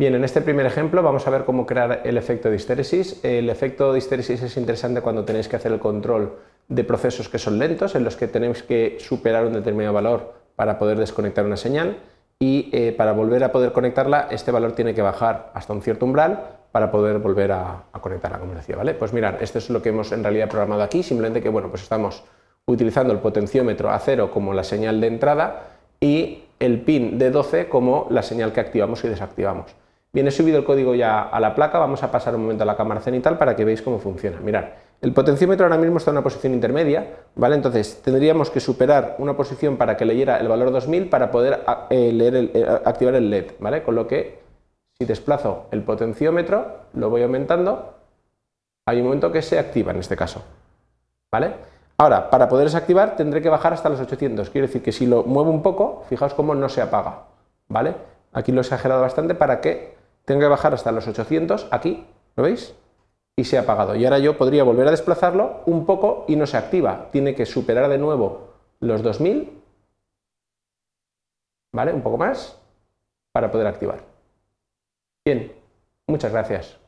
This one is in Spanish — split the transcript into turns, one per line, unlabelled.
Bien, en este primer ejemplo vamos a ver cómo crear el efecto de histéresis. El efecto de histéresis es interesante cuando tenéis que hacer el control de procesos que son lentos, en los que tenéis que superar un determinado valor para poder desconectar una señal y eh, para volver a poder conectarla este valor tiene que bajar hasta un cierto umbral para poder volver a, conectarla, como decía. ¿vale? Pues mirar, esto es lo que hemos en realidad programado aquí, simplemente que bueno, pues estamos utilizando el potenciómetro a cero como la señal de entrada y el pin de 12 como la señal que activamos y desactivamos. Viene subido el código ya a la placa, vamos a pasar un momento a la cámara cenital para que veáis cómo funciona. Mirad, el potenciómetro ahora mismo está en una posición intermedia, ¿vale? Entonces tendríamos que superar una posición para que leyera el valor 2000 para poder eh, leer eh, activar el LED, ¿vale? Con lo que si desplazo el potenciómetro, lo voy aumentando, hay un momento que se activa en este caso, ¿vale? Ahora, para poder desactivar tendré que bajar hasta los 800, quiere decir que si lo muevo un poco, fijaos cómo no se apaga, ¿vale? Aquí lo he exagerado bastante para que tengo que bajar hasta los 800, aquí, ¿lo veis? Y se ha apagado. Y ahora yo podría volver a desplazarlo un poco y no se activa. Tiene que superar de nuevo los 2000, ¿vale? Un poco más, para poder activar. Bien, muchas gracias.